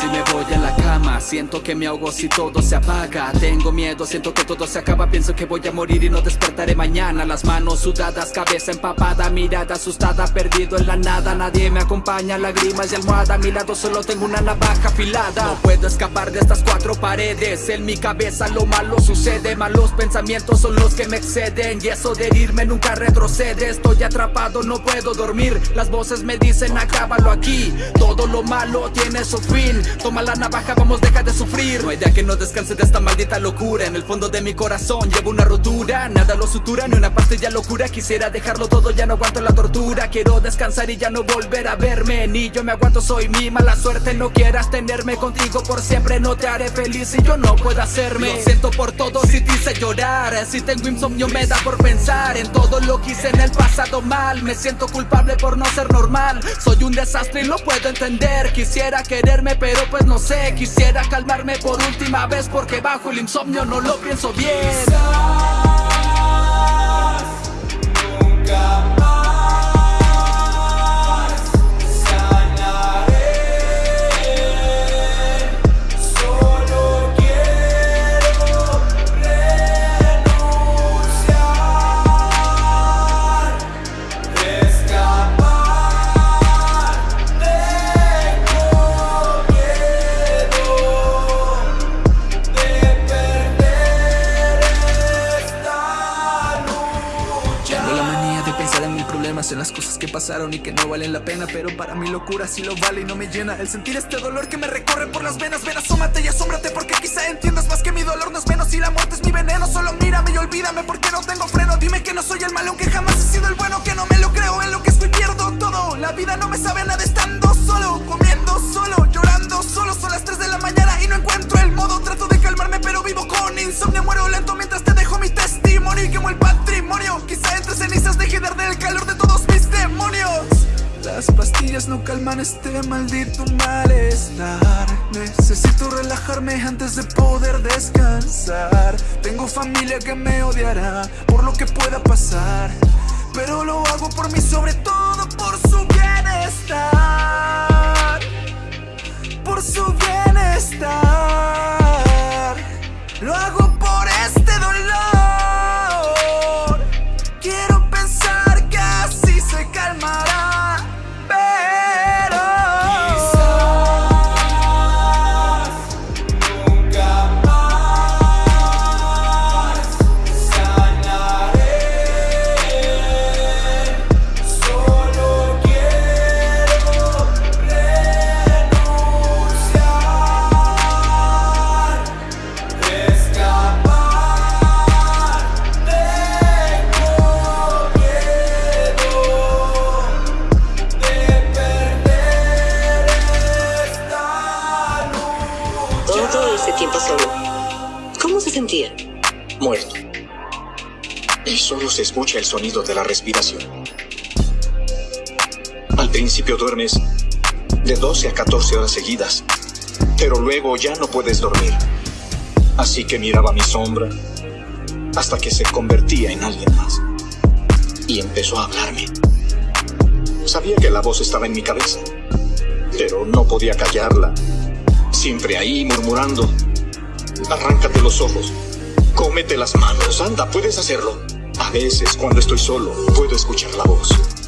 si Siento que me ahogo si todo se apaga. Tengo miedo, siento que todo se acaba. Pienso que voy a morir y no despertaré mañana. Las manos sudadas, cabeza empapada Mirada asustada, perdido en la nada. Nadie me acompaña, lágrimas y almohada. A mi lado solo tengo una navaja afilada. No puedo escapar de estas cuatro paredes. En mi cabeza lo malo sucede. Malos pensamientos son los que me exceden. Y eso de herirme nunca retrocede. Estoy atrapado, no puedo dormir. Las voces me dicen acábalo aquí. Todo lo malo tiene su fin. Toma la navaja, vamos deja de sufrir. No hay día que no descanse de esta maldita locura. En el fondo de mi corazón llevo una rotura Nada lo sutura, ni una pastilla locura. Quisiera dejarlo todo, ya no aguanto la tortura. Quiero descansar y ya no volver a verme. Ni yo me aguanto, soy mi mala suerte. No quieras tenerme contigo por siempre No te haré feliz y yo no puedo hacerme. Lo siento por todo si te hice llorar. Si tengo insomnio me da por pensar En todo lo que hice en el pasado mal. Me siento culpable por no ser normal. Soy un desastre y lo puedo entender. Quisiera quererme pero pues no sé. Quisiera calmarme por última vez Porque bajo el insomnio no lo pienso bien en las cosas que pasaron y que no valen la pena Pero para mi locura sí lo vale y no me llena El sentir este dolor que me recorre por las venas. Ven, asómate y asómbrate porque quizá entiendas más que mi dolor. No es menos Y la muerte es mi veneno, solo mírame y olvídame porque no tengo freno. Dime que no soy el malo, aunque jamás he sido el bueno Que no me Las pastillas no calman este maldito malestar. Necesito relajarme antes de poder descansar. Tengo familia que me odiará por lo que pueda pasar Pero lo hago por mí, sobre todo por su bienestar Todo ese tiempo solo. ¿Cómo se sentía? muerto. Y solo se escucha el sonido de la respiración. Al principio duermes de 12 a 14 horas seguidas, pero luego ya no puedes dormir. Así que miraba mi sombra hasta que se convertía en alguien más. Y empezó a hablarme. Sabía que la voz estaba en mi cabeza, pero no podía callarla. Siempre ahí murmurando. Arráncate los ojos. Cómete las manos. Anda, puedes hacerlo. A veces, cuando estoy solo, puedo escuchar la voz.